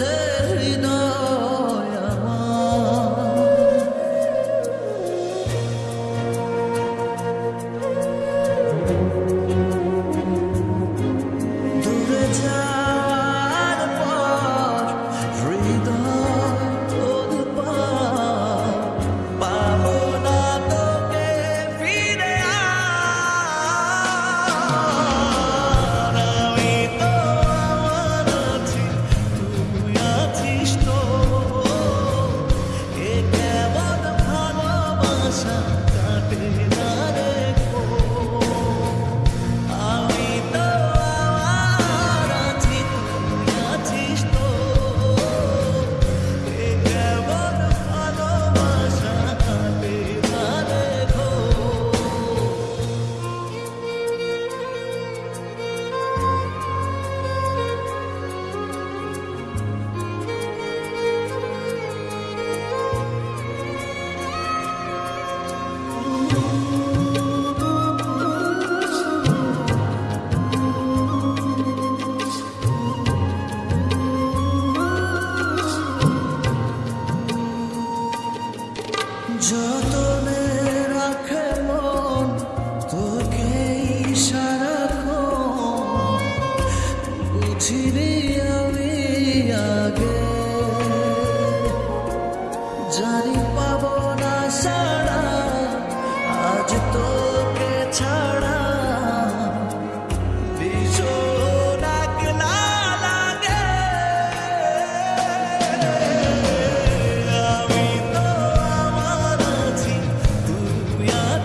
return.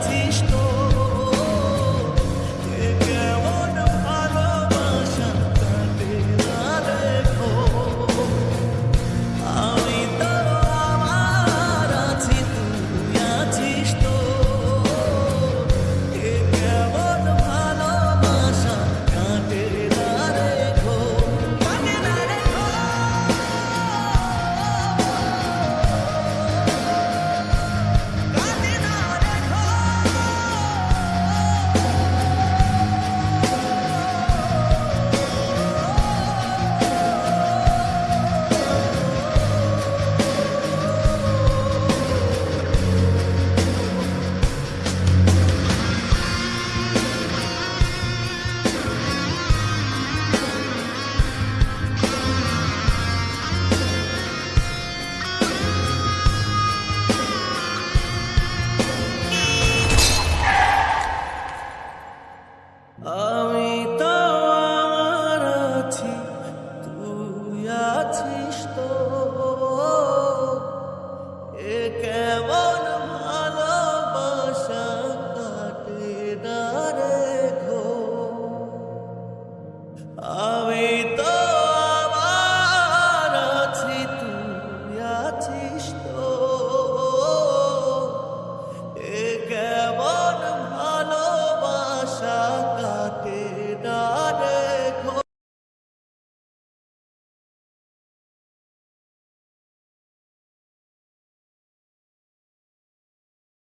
artista.